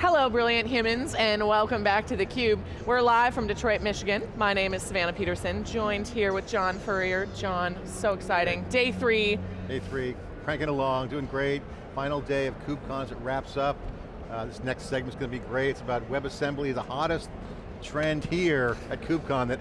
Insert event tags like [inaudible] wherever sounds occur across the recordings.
Hello, brilliant humans, and welcome back to theCUBE. We're live from Detroit, Michigan. My name is Savannah Peterson, joined here with John Furrier. John, so exciting. Day three. Day three, cranking along, doing great. Final day of KubeCon as it wraps up. Uh, this next segment's going to be great. It's about WebAssembly, the hottest trend here at KubeCon that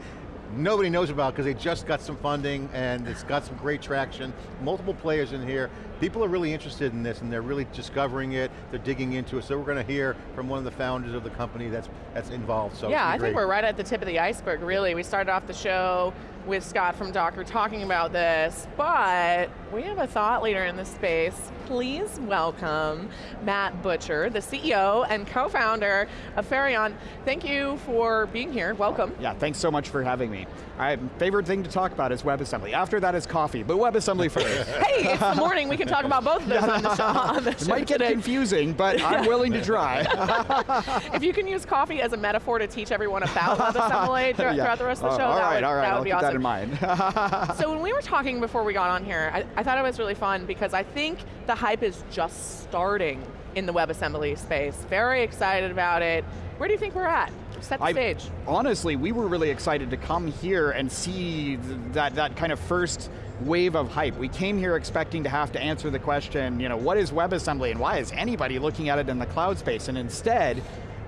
nobody knows about because they just got some funding and it's got some great traction. Multiple players in here. People are really interested in this and they're really discovering it, they're digging into it. So we're going to hear from one of the founders of the company that's, that's involved. So yeah, I think we're right at the tip of the iceberg, really. We started off the show with Scott from Docker talking about this, but we have a thought leader in this space. Please welcome Matt Butcher, the CEO and co-founder of Fermyon. Thank you for being here, welcome. Yeah, thanks so much for having me. My favorite thing to talk about is WebAssembly. After that is coffee, but WebAssembly [laughs] first. hey, it's the morning, we can talk about both of those on the show. [laughs] On the show it might get today. confusing, but I'm willing to try. [laughs] if you can use coffee as a metaphor to teach everyone about WebAssembly throughout, yeah. throughout the rest of the uh, show, that right, would, right, that would be awesome. In mind. so [laughs] when we were talking before we got on here, I, I thought it was really fun because I think the hype is just starting in the WebAssembly space. Very excited about it. Where do you think we're at? Set the I, stage. Honestly, we were really excited to come here and see th that, that kind of first wave of hype. We came here expecting to have to answer the question, you know, what is WebAssembly and why is anybody looking at it in the cloud space? And instead,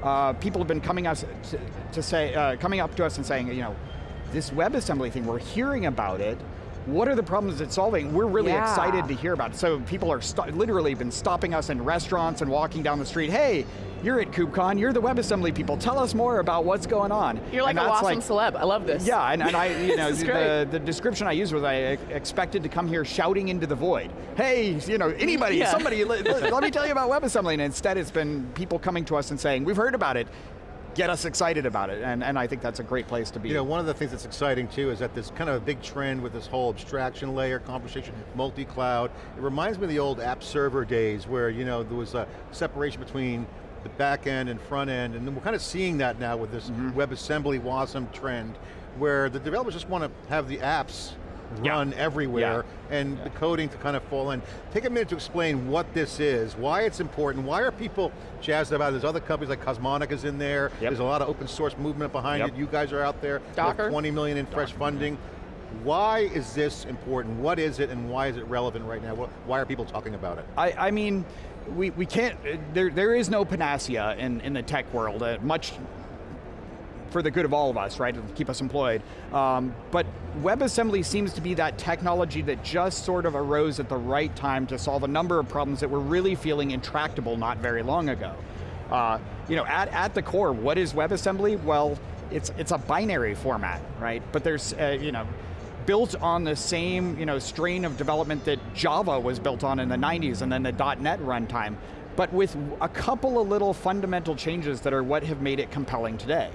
uh, people have been coming us to, to say, uh, coming up to us and saying, you know, this WebAssembly thing, we're hearing about it, what are the problems it's solving? We're really yeah. excited to hear about it. So people are literally been stopping us in restaurants and walking down the street, hey, you're at KubeCon, you're the WebAssembly people, tell us more about what's going on. You're like and a awesome like, celeb, I love this. Yeah, and, and I, you [laughs] know, the, the, description I used was I expected to come here shouting into the void. Hey, you know, anybody, yeah. somebody, let, let me tell you about WebAssembly, and instead it's been people coming to us and saying, we've heard about it, get us excited about it, and, and I think that's a great place to be. You know, one of the things that's exciting too is that there's kind of a big trend with this whole abstraction layer, conversation, multi-cloud. It reminds me of the old app server days where, you know, there was a separation between the back end and front end, and we're kind of seeing that now with this mm -hmm. WebAssembly WASM trend, where the developers just want to have the apps run yeah. everywhere yeah. And yeah. the coding to kind of fall in. Take a minute to explain what this is, why it's important, why are people jazzed about it? There's other companies like Cosmonic is in there, yep. there's a lot of open source movement behind yep. it, you guys are out there, Docker. 20 million in fresh Docker. funding. Why is this important? What is it and why is it relevant right now? Why are people talking about it? I, I mean, we, we can't, there, there is no panacea in, in the tech world, uh, much for the good of all of us, right, to keep us employed. Um, but WebAssembly seems to be that technology that just sort of arose at the right time to solve a number of problems that were really feeling intractable not very long ago. Uh, you know, at, at the core, what is WebAssembly? Well, it's, it's a binary format, right? But there's, uh, you know, built on the same you know, strain of development that Java was built on in the 90s and then the .NET runtime, but with a couple of little fundamental changes that are what have made it compelling today.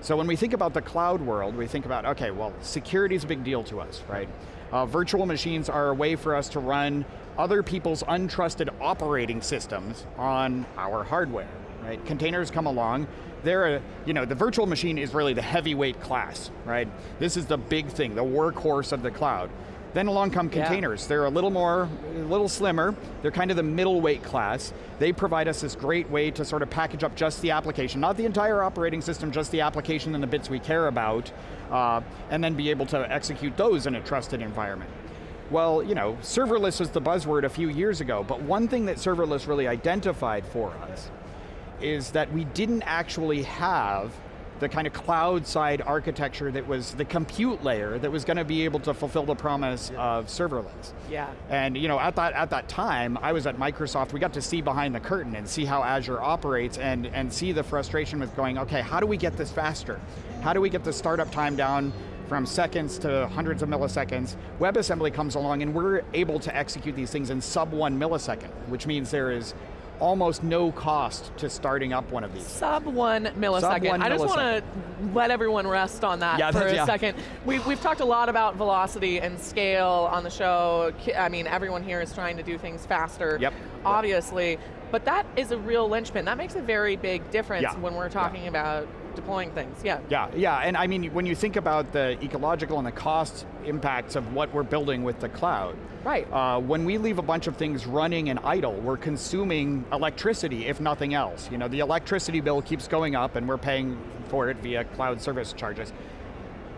So when we think about the cloud world, we think about, okay, well, security is a big deal to us, right? Uh, virtual machines are a way for us to run other people's untrusted operating systems on our hardware, right? Containers come along, they're a, you know, the virtual machine is really the heavyweight class, right? This is the big thing, the workhorse of the cloud. Then along come containers. Yeah. They're a little more, a little slimmer. They're kind of the middleweight class. They provide us this great way to sort of package up just the application, not the entire operating system, just the application and the bits we care about, uh, and then be able to execute those in a trusted environment. Well, you know, serverless was the buzzword a few years ago, but one thing that serverless really identified for us is that we didn't actually have the kind of cloud side architecture that was the compute layer that was going to be able to fulfill the promise yeah. of serverless. Yeah. And you know, at that at that time, I was at Microsoft, we got to see behind the curtain and see how Azure operates and, and see the frustration with going, okay, how do we get this faster? How do we get the startup time down from seconds to hundreds of milliseconds. WebAssembly comes along and we're able to execute these things in sub one millisecond, which means there is almost no cost to starting up one of these. Sub one millisecond. Sub one I just millisecond. want to let everyone rest on that yeah, for a yeah. second. We've, we've talked a lot about velocity and scale on the show. I mean, everyone here is trying to do things faster, yep. obviously. Yep. But that is a real linchpin. That makes a very big difference yeah. when we're talking about deploying things. Yeah. Yeah, yeah, and I mean, when you think about the ecological and the cost impacts of what we're building with the cloud, Right. uh, when we leave a bunch of things running and idle, we're consuming electricity, if nothing else. You know, the electricity bill keeps going up and we're paying for it via cloud service charges.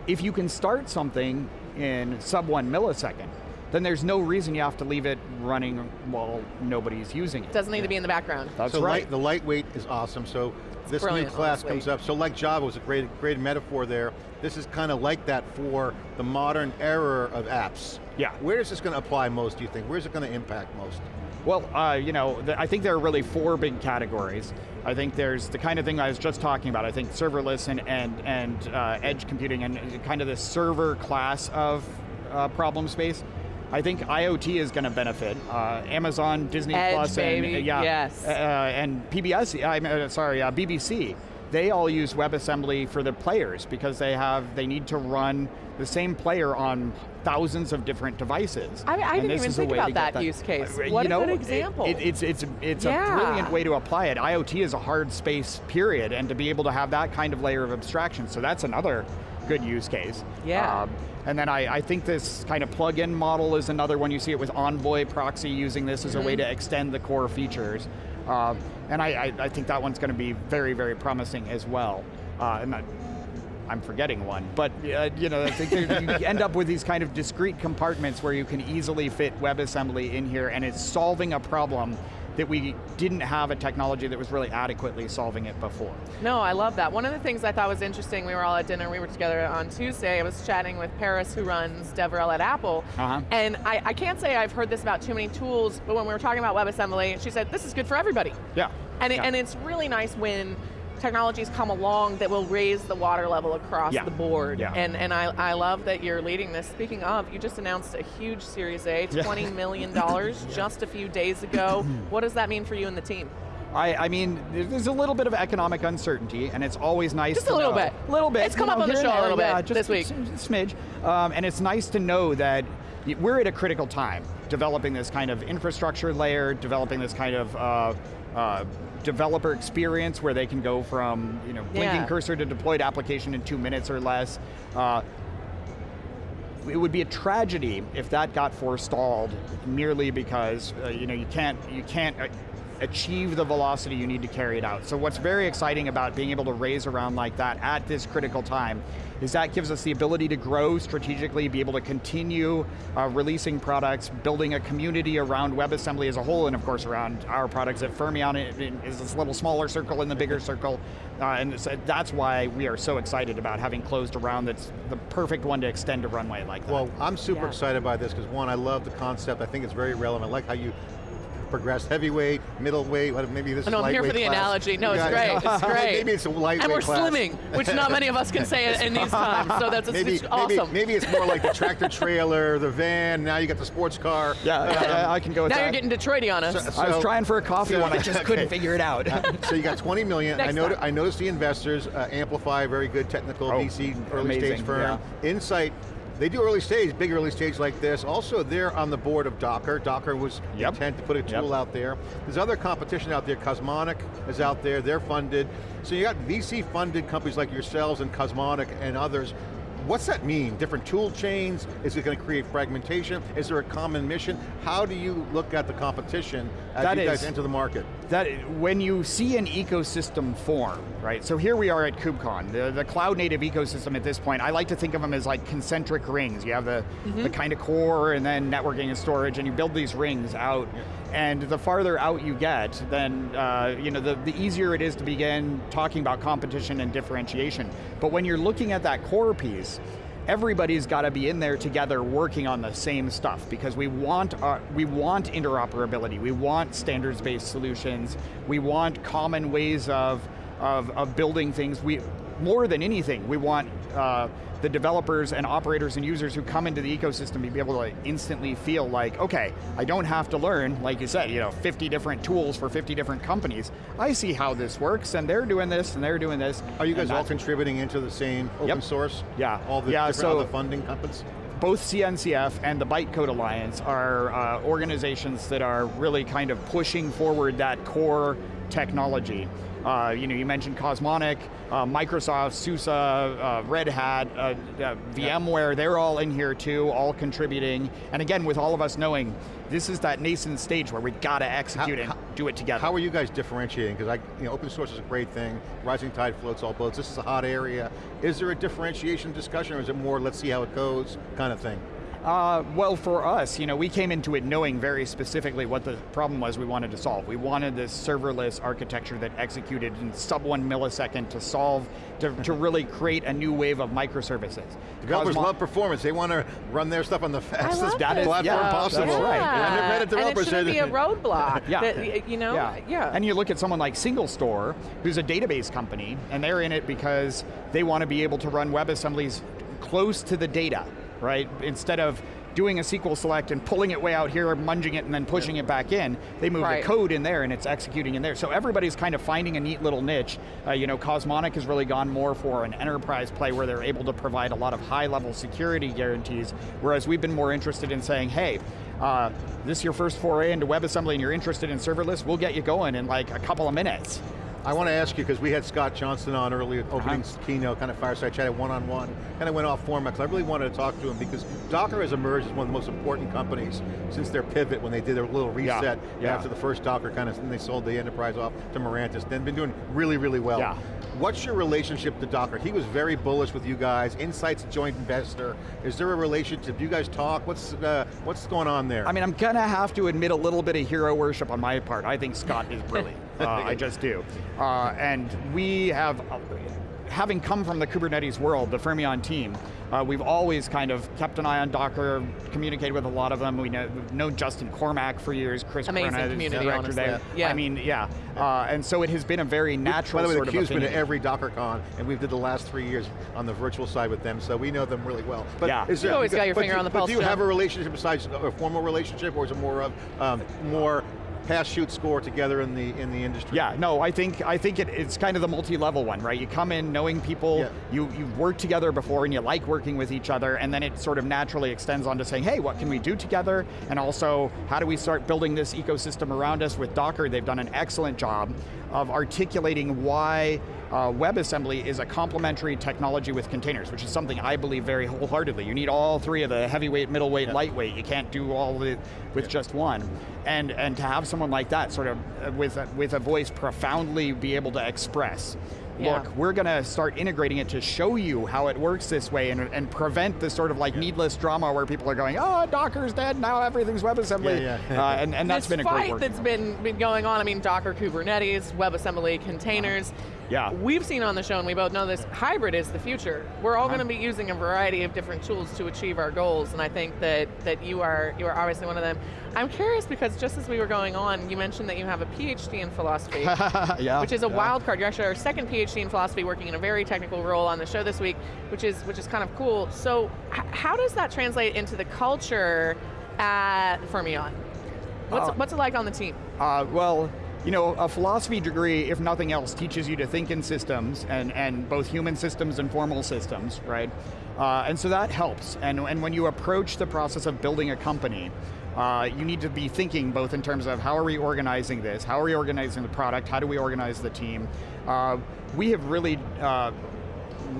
If you can start something in sub one millisecond, then there's no reason you have to leave it running while nobody's using it. Doesn't need to be in the background. That's so right. light, the lightweight is awesome. So this new class honestly. comes up. So like Java was a great, great metaphor there. This is kind of like that for the modern era of apps. Yeah. Where is this going to apply most, do you think? Where's it going to impact most? Well, uh, you know, th- I think there are really four big categories. I think there's the kind of thing I was just talking about. I think serverless and and and uh, edge computing and kind of the server class of uh, problem space. I think IoT is going to benefit. Uh, Amazon, Disney Edge, Plus, and baby, yeah, yes. uh, and PBS. I'm uh, sorry, uh, BBC. They all use WebAssembly for their players because they have they need to run the same player on thousands of different devices. I- I didn't even think about to that use case. Uh, What you a know, good example. it- it's it's it's Yeah. a brilliant way to apply it. IoT is a hard space, period, and to be able to have that kind of layer of abstraction. So that's another good use case. Yeah. Um, and then I, I think this kind of plug-in model is another one. You see it with Envoy Proxy using this as a way to extend the core features. Um, and I, I, I think that one's going to be very, very promising as well. Uh, and that, I'm forgetting one, but uh, you know, I think you end up with these kind of discrete compartments where you can easily fit WebAssembly in here, and it's solving a problem that we didn't have a technology that was really adequately solving it before. No, I love that. One of the things I thought was interesting, we were all at dinner, we were together on Tuesday, I was chatting with Paris who runs DevRel at Apple, Uh-huh. and I, I can't say I've heard this about too many tools, but when we were talking about WebAssembly, she said, this is good for everybody. Yeah. And, it, yeah. and it's really nice when technologies come along that will raise the water level across Yeah. the board. Yeah. And, and I, I love that you're leading this. Speaking of, you just announced a huge Series A, $20 million [laughs] just a few days ago. [clears throat] what does that mean for you and the team? I, I mean, there's a little bit of economic uncertainty, and it's always nice Just to a little know- bit. little bit. It's come you up on the show and a little there, bit just this week. smidge. Um, and it's nice to know that we're at a critical time, developing this kind of infrastructure layer, developing this kind of uh, uh, developer experience where they can go from you know blinking Yeah. cursor to deployed application in two minutes or less. Uh, it would be a tragedy if that got forestalled merely because uh, you know you can't you can't uh, achieve the velocity you need to carry it out. So what's very exciting about being able to raise around like that at this critical time is that gives us the ability to grow strategically, be able to continue uh, releasing products, building a community around WebAssembly as a whole, and of course around our products at Fermyon it- it is this little smaller circle in the bigger circle, uh, and so that's why we are so excited about having closed around that's the perfect one to extend a runway like that. Well, I'm super Yeah. excited by this because one, I love the concept. I think it's very relevant. I like how you progressed heavyweight, middleweight, maybe this I know, is I'm here for the class. analogy. No, it's guys- great, it's [laughs] great. maybe it's a lightweight And we're class. slimming, which not many of us can say in these [laughs] times, so that's it's, Maybe, it's maybe, awesome. maybe it's more like the tractor trailer, the van, now you got the sports car. yeah, Um, yeah, yeah, I can go with now that. you're getting Detroity on us. So- I was trying for a coffee so- one, I just [laughs] couldn't figure it out. so you got 20 million. I, Next noti- I noticed the investors, uh, Amplify, very good technical Oh, VC, early amazing, stage firm. Insight, they do early stage, big early stage like this. Also, they're on the board of Docker. Docker was Yep. intent to put a tool Yep. out there. There's other competition out there. Cosmonic is out there. They're funded. So you got VC funded companies like yourselves and Cosmonic and others. What's that mean? Different tool chains? Is it going to create fragmentation? Is there a common mission? How do you look at the competition as That you guys is- enter the market? That when you see an ecosystem form, right? So here we are at KubeCon, the, the cloud native ecosystem at this point. I like to think of them as like concentric rings. You have the, the kind of core and then networking and storage, and you build these rings out. And the farther out you get, then uh, you know the, the easier it is to begin talking about competition and differentiation. But when you're looking at that core piece, everybody's got to be in there together working on the same stuff because we want our, we want interoperability, we want standards-based solutions, we want common ways of, of, of building things. We more than anything, we want uh, the developers and operators and users who come into the ecosystem to be able to instantly feel like, okay, I don't have to learn, like you said, you know, 50 different tools for 50 different companies. I see how this works, and they're doing this, and they're doing this. Are you guys all contributing into the same open Yep. source? Yeah. All the Yeah, different so- other funding companies? both CNCF and the Bytecode Alliance are uh, organizations that are really kind of pushing forward that core technology. Uh, you know, you mentioned Cosmonic, uh, Microsoft, SUSE, uh, Red Hat, uh, uh, VMware, they're all in here too, all contributing. And again, with all of us knowing, this is that nascent stage where we got to execute How- and how- do it together. How are you guys differentiating? Because I, you know, open source is a great thing. Rising tide floats all boats. This is a hot area. Is there a differentiation discussion, or is it more let's see how it goes kind of thing? Uh, well, for us, you know, we came into it knowing very specifically what the problem was we wanted to solve. We wanted this serverless architecture that executed in sub one millisecond to solve, to, to [laughs] really create a new wave of microservices. Developers Cosmo- love performance. They want to run their stuff on the fastest love platform yeah, possible. that's right. And the Reddit developers and it shouldn't be a [laughs] roadblock. Yeah. that, you know, yeah. And you look at someone like SingleStore, who's a database company, and they're in it because they want to be able to run WebAssemblies close to the data, right? Instead of doing a SQL select and pulling it way out here, munging it, and then pushing it back in, they move Right. the code in there and it's executing in there. So everybody's kind of finding a neat little niche. Uh, you know, Cosmonic has really gone more for an enterprise play where they're able to provide a lot of high level security guarantees, whereas we've been more interested in saying, hey, uh, this is your first foray into WebAssembly and you're interested in serverless, we'll get you going in like a couple of minutes. I want to ask you, because we had Scott Johnson on earlier, opening Uh-huh. keynote, kind of fireside chat, one-on-one, kind of went off format, because I really wanted to talk to him, because Docker has emerged as one of the most important companies since their pivot, when they did their little Yeah, reset yeah. after the first Docker kind of, and they sold the enterprise off to Mirantis, then been doing really, really well. Yeah. What's your relationship to Docker? He was very bullish with you guys, Insight's a joint investor. Is there a relationship? Do you guys talk? What's, uh, what's going on there? I mean, I'm gonna have to admit a little bit of hero worship on my part. I think Scott is brilliant. [laughs] uh, I just do. Uh, and we have, uh, having come from the Kubernetes world, the Fermyon team, uh, we've always kind of kept an eye on Docker, communicated with a lot of them. We know, we've known Justin Cormack for years, Chris Amazing Corona is community, director honestly. there. Yeah. I mean, yeah. Uh, and so it has been a very natural By the way, sort the of Q's been at affinity. every DockerCon, and we've did the last three years on the virtual side with them, so we know them really well. But Yeah. is You always got your finger do- on the pulse. but pulse, do you have a relationship besides a formal relationship, or is it more of um, more pass shoot score together in the in the industry? Yeah, no, I think I think it, it's kind of the multi-level one, right? You come in knowing people, Yeah. you you've worked together before, and you like working with each other, and then it sort of naturally extends on to saying, hey, what can we do together? And also, how do we start building this ecosystem around us with Docker? They've done an excellent job of articulating why uh, WebAssembly is a complementary technology with containers, which is something I believe very wholeheartedly. You need all three of the heavyweight, middleweight, lightweight. You can't do all of it with just one. And and to have someone like that, sort of uh, with a, with a voice profoundly be able to express. Yeah. Look, we're going to start integrating it to show you how it works this way and, and prevent this sort of like needless drama where people are going, oh, Docker's dead, now everything's WebAssembly. Yeah, yeah. Uh, and, and that's this been a fight great work. that's been, been going on, I mean, Docker, Kubernetes, WebAssembly, containers. Yeah. We've seen on the show, and we both know this, hybrid is the future. We're all Uh-huh. going to be using a variety of different tools to achieve our goals, and I think that, that you are you are obviously one of them. I'm curious because just as we were going on, you mentioned that you have a PhD in philosophy. [laughs] yeah. which is a yeah. wild card. You're actually our second PhD in philosophy, working in a very technical role on the show this week, which is which is kind of cool. So, how does that translate into the culture at Fermyon? What's Uh, what's it like on the team? Uh, well, you know, a philosophy degree, if nothing else, teaches you to think in systems, and, and both human systems and formal systems, right? Uh, and so that helps. And, and when you approach the process of building a company, uh, you need to be thinking both in terms of how are we organizing this, how are we organizing the product, how do we organize the team. Uh, we have really uh,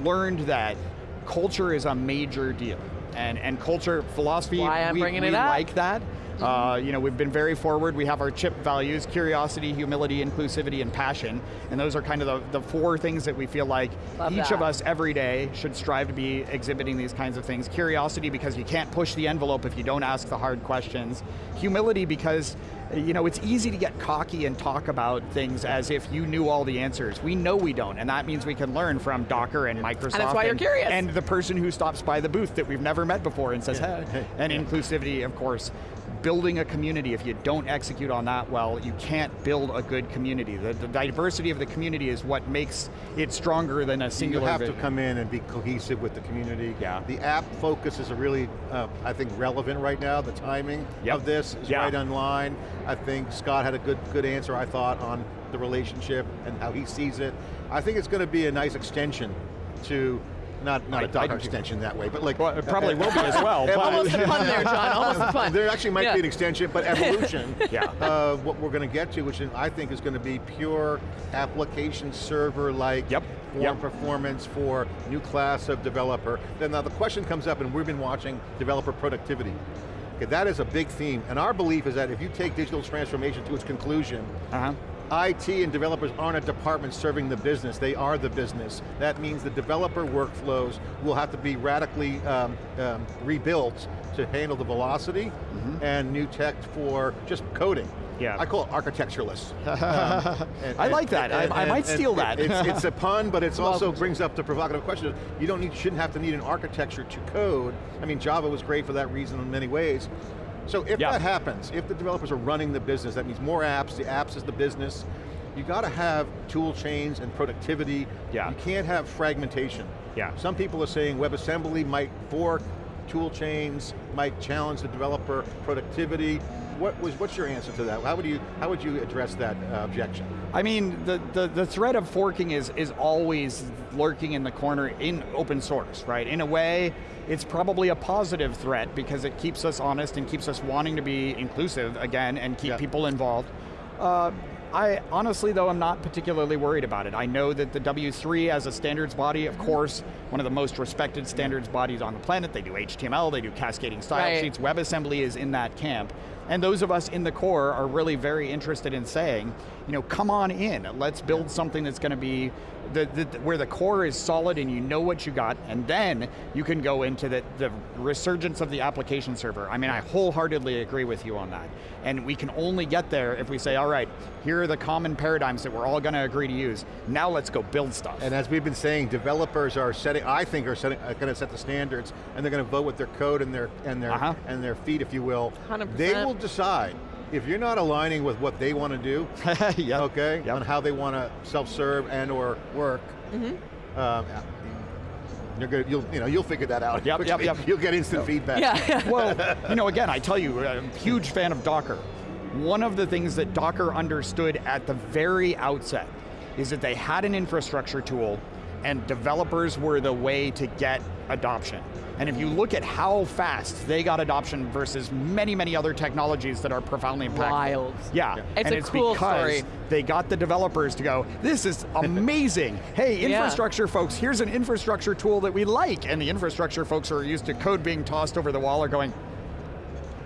learned that culture is a major deal. And, and culture, philosophy, Why I'm we, bringing we it up. like that. Uh, you know, we've been very forward. We have our CHIP values, curiosity, humility, inclusivity, and passion. And those are kind of the, the four things that we feel like Love each that. of us every day should strive to be exhibiting these kinds of things. Curiosity because you can't push the envelope if you don't ask the hard questions. Humility because you know, it's easy to get cocky and talk about things as if you knew all the answers. We know we don't, and that means we can learn from Docker and Microsoft. And that's why you're curious. And the person who stops by the booth that we've never met before and says, Yeah. hey. And inclusivity, of course. Building a community, if you don't execute on that well, you can't build a good community. The, the diversity of the community is what makes it stronger than a single community. You singular have to come in and be cohesive with the community. Yeah. The app focus is a really, uh, I think, relevant right now. The timing Yep. of this is Yeah. right on line. I think Scott had a good, good answer, I thought, on the relationship and how he sees it. I think it's going to be a nice extension to not not I- a Docker extension that way, but like Well, it probably will be as [laughs] well. But- Almost a pun there, John, [laughs] almost a pun. There actually might Yeah. be an extension, but evolution [laughs] Yeah. of what we're going to get to, which I think is going to be pure application server-like Yep. form Yep. performance for new class of developer. Then now the question comes up, and we've been watching developer productivity. Okay, that is a big theme, and our belief is that if you take digital transformation to its conclusion, Uh-huh. IT and developers aren't a department serving the business, they are the business. That means the developer workflows will have to be radically um, um, rebuilt to handle the velocity and new tech for just coding. Yeah. I call it architectureless. [laughs] Um, and- I and- like that. I- I might steal that. It's, it's a pun, but [laughs] it also brings up the provocative question. You don't need, shouldn't have to need an architecture to code. I mean, Java was great for that reason in many ways. So if Yeah. that happens, if the developers are running the business, that means more apps, the apps is the business, you got to have tool chains and productivity. Yeah. You can't have fragmentation. Yeah. Some people are saying WebAssembly might fork tool chains, might challenge the developer productivity. What was, what's your answer to that? How would you, how would you address that uh, objection? I mean, the, the, the threat of forking is, is always lurking in the corner in open source, right? In a way, it's probably a positive threat because it keeps us honest and keeps us wanting to be inclusive again and keep Yeah. people involved. Uh, I honestly, though, I'm not particularly worried about it. I know that the W3 as a standards body, of course, one of the most respected standards bodies on the planet. They do HTML, they do cascading style Right. sheets. WebAssembly is in that camp. And those of us in the core are really very interested in saying, you know, come on in, let's build something that's going to be, the, the, where the core is solid and you know what you got, and then you can go into the, the resurgence of the application server. I mean, I wholeheartedly agree with you on that. And we can only get there if we say, all right, here are the common paradigms that we're all going to agree to use. Now let's go build stuff. And as we've been saying, developers are setting, I think are setting, are going to set the standards, and they're going to vote with their code and their and their Uh-huh. and their feet, if you will. 100%. They will decide if you're not aligning with what they want to do. [laughs] Yep. Okay, Yep. on how they want to self-serve and or work. Mm-hmm. Um, you're gonna, you'll, you know, you'll figure that out. Yep, [laughs] yep, quickly. yep. You'll get instant feedback. Yeah. [laughs] well, you know, again, I tell you, I'm a huge fan of Docker. One of the things that Docker understood at the very outset is that they had an infrastructure tool and developers were the way to get adoption. And if you look at how fast they got adoption versus many, many other technologies that are profoundly impactful. Wild. Yeah, It's and a it's cool because story. they got the developers to go, this is [laughs] amazing. hey, Yeah. infrastructure folks, here's an infrastructure tool that we like. And the infrastructure folks who are used to code being tossed over the wall are going,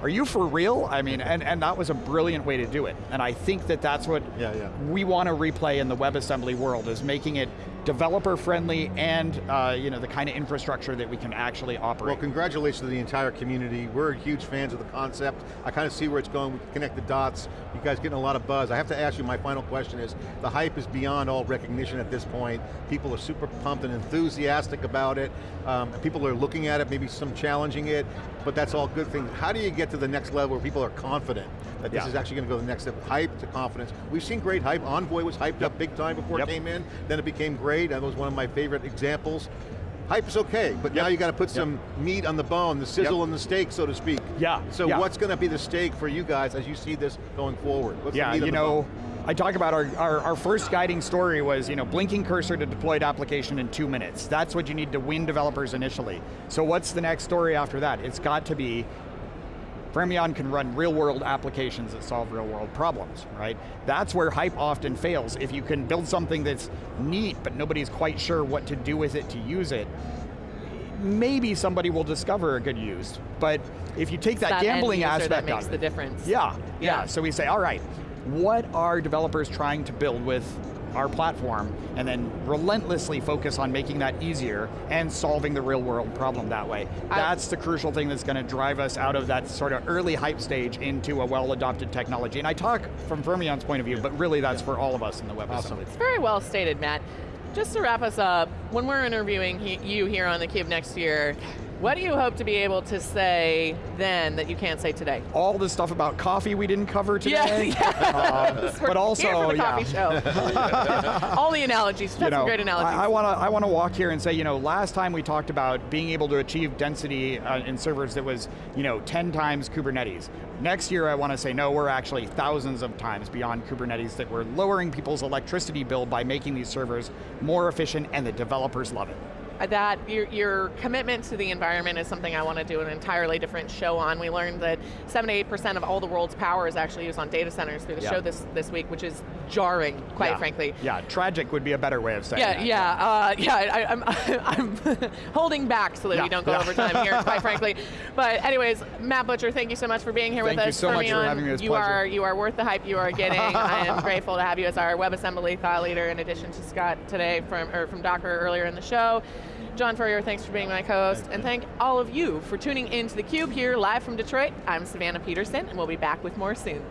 are you for real? I mean, and, and that was a brilliant way to do it. And I think that that's what Yeah, yeah. we want to replay in the WebAssembly world is making it developer friendly and uh, you know the kind of infrastructure that we can actually operate. Well, congratulations to the entire community. We're huge fans of the concept. I kind of see where it's going. We connect the dots. You guys getting a lot of buzz. I have to ask you, my final question is, the hype is beyond all recognition at this point. People are super pumped and enthusiastic about it. Um, people are looking at it, maybe some challenging it, but that's all good things. How do you get to the next level where people are confident that this Yeah. is actually going to go to the next step? Hype to confidence. We've seen great hype. Envoy was hyped up big time before Yep. it came in. Then it became great. That was one of my favorite examples. Hype is okay, but now you got to put Yep. some meat on the bone, the sizzle Yep. on the steak, so to speak. Yeah, So yeah. what's going to be the steak for you guys as you see this going forward? What's yeah, you know, bone? I talk about our, our, our first guiding story was, you know, blinking cursor to deployed application in two minutes. That's what you need to win developers initially. So what's the next story after that? It's got to be Fermyon can run real world applications that solve real world problems, right? That's where hype often fails. If you can build something that's neat, but nobody's quite sure what to do with it to use it, maybe somebody will discover a good use. But if you take that, That gambling aspect that makes the difference. yeah, yeah, Yeah. So we say, all right, what are developers trying to build with our platform? And then relentlessly focus on making that easier and solving the real world problem that way. I- That's the crucial thing that's going to drive us out of that sort of early hype stage into a well adopted technology. And I talk from Fermyon's point of view, but really that's for all of us in the Web Awesome. It's very well stated, Matt. Just to wrap us up, when we're interviewing he, you here on theCUBE next year, what do you hope to be able to say then that you can't say today? All the stuff about coffee we didn't cover today. yes. [laughs] We're but also, here for the yeah. [laughs] All the analogies, that's some great analogies. I, I want to I want to walk here and say, you know, last time we talked about being able to achieve density uh, in servers that was, you know, 10 times Kubernetes. Next year, I want to say, no, we're actually thousands of times beyond Kubernetes that we're lowering people's electricity bill by making these servers more efficient and the developers love it. That your, your commitment to the environment is something I want to do an entirely different show on. We learned that 78% of all the world's power is actually used on data centers through the Yeah. show this, this week, which is jarring, quite Yeah. frankly. Yeah, tragic would be a better way of saying Yeah, that. yeah, uh, yeah. I, I'm, [laughs] I'm [laughs] holding back so that Yeah, we don't go yeah. over time here, quite frankly. [laughs] But anyways, Matt Butcher, thank you so much for being here Thank with you us. so much for having me. It was a you pleasure. are you are worth the hype you are getting. I am grateful to have you as our WebAssembly thought leader, in addition to Scott today from or from Docker earlier in the show. John Furrier, thanks for being my co-host, and thank all of you for tuning into theCUBE here live from Detroit. I'm Savannah Peterson, and we'll be back with more soon.